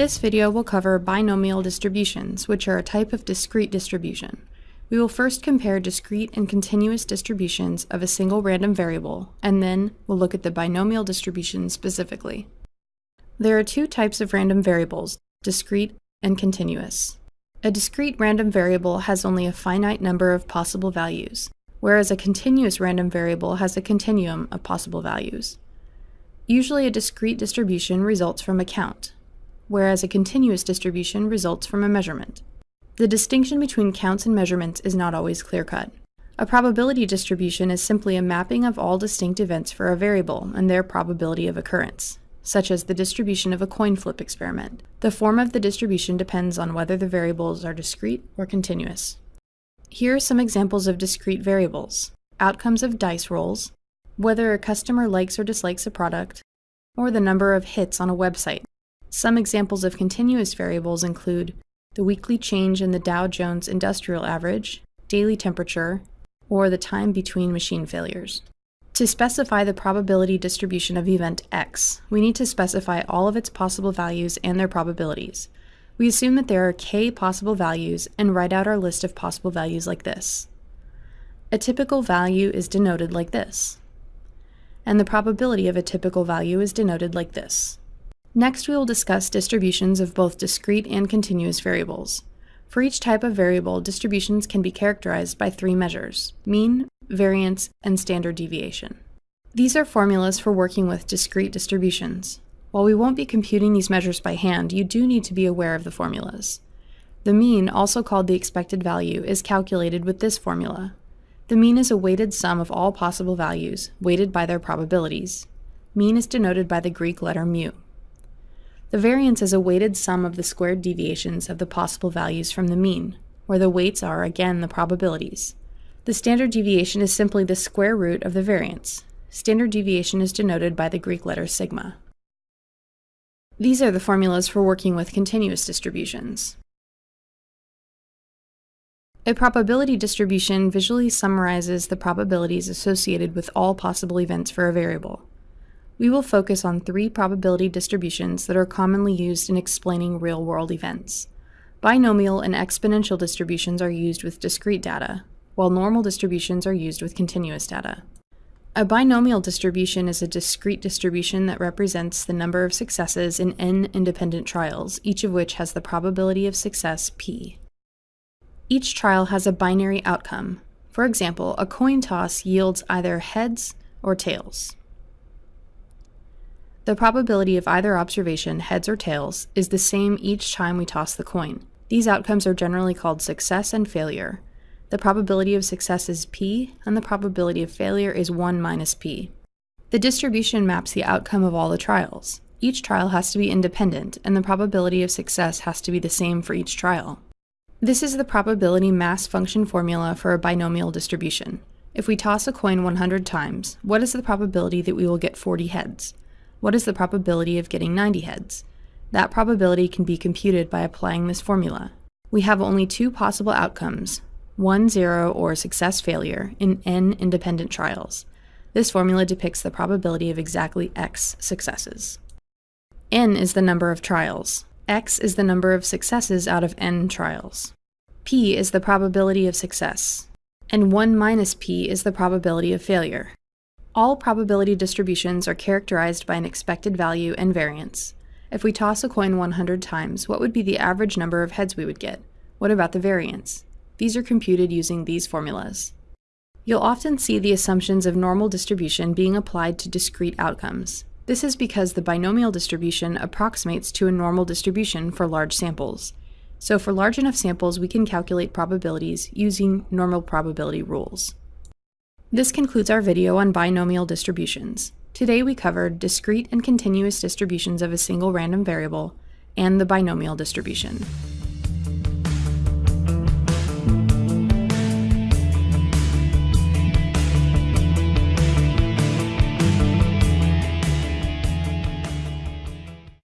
This video will cover binomial distributions, which are a type of discrete distribution. We will first compare discrete and continuous distributions of a single random variable, and then we'll look at the binomial distribution specifically. There are two types of random variables, discrete and continuous. A discrete random variable has only a finite number of possible values, whereas a continuous random variable has a continuum of possible values. Usually a discrete distribution results from a count, whereas a continuous distribution results from a measurement. The distinction between counts and measurements is not always clear-cut. A probability distribution is simply a mapping of all distinct events for a variable and their probability of occurrence, such as the distribution of a coin flip experiment. The form of the distribution depends on whether the variables are discrete or continuous. Here are some examples of discrete variables. Outcomes of dice rolls, whether a customer likes or dislikes a product, or the number of hits on a website. Some examples of continuous variables include the weekly change in the Dow Jones Industrial Average, daily temperature, or the time between machine failures. To specify the probability distribution of event x, we need to specify all of its possible values and their probabilities. We assume that there are k possible values and write out our list of possible values like this. A typical value is denoted like this, and the probability of a typical value is denoted like this. Next, we will discuss distributions of both discrete and continuous variables. For each type of variable, distributions can be characterized by three measures, mean, variance, and standard deviation. These are formulas for working with discrete distributions. While we won't be computing these measures by hand, you do need to be aware of the formulas. The mean, also called the expected value, is calculated with this formula. The mean is a weighted sum of all possible values, weighted by their probabilities. Mean is denoted by the Greek letter mu. The variance is a weighted sum of the squared deviations of the possible values from the mean, where the weights are again the probabilities. The standard deviation is simply the square root of the variance. Standard deviation is denoted by the Greek letter sigma. These are the formulas for working with continuous distributions. A probability distribution visually summarizes the probabilities associated with all possible events for a variable we will focus on three probability distributions that are commonly used in explaining real-world events. Binomial and exponential distributions are used with discrete data, while normal distributions are used with continuous data. A binomial distribution is a discrete distribution that represents the number of successes in n independent trials, each of which has the probability of success p. Each trial has a binary outcome. For example, a coin toss yields either heads or tails. The probability of either observation, heads or tails, is the same each time we toss the coin. These outcomes are generally called success and failure. The probability of success is p, and the probability of failure is 1 minus p. The distribution maps the outcome of all the trials. Each trial has to be independent, and the probability of success has to be the same for each trial. This is the probability mass function formula for a binomial distribution. If we toss a coin 100 times, what is the probability that we will get 40 heads? What is the probability of getting 90 heads? That probability can be computed by applying this formula. We have only two possible outcomes, 1, 0, or success failure, in n independent trials. This formula depicts the probability of exactly x successes. n is the number of trials. x is the number of successes out of n trials. p is the probability of success. And 1 minus p is the probability of failure. All probability distributions are characterized by an expected value and variance. If we toss a coin 100 times, what would be the average number of heads we would get? What about the variance? These are computed using these formulas. You'll often see the assumptions of normal distribution being applied to discrete outcomes. This is because the binomial distribution approximates to a normal distribution for large samples. So for large enough samples, we can calculate probabilities using normal probability rules. This concludes our video on binomial distributions. Today we covered discrete and continuous distributions of a single random variable and the binomial distribution.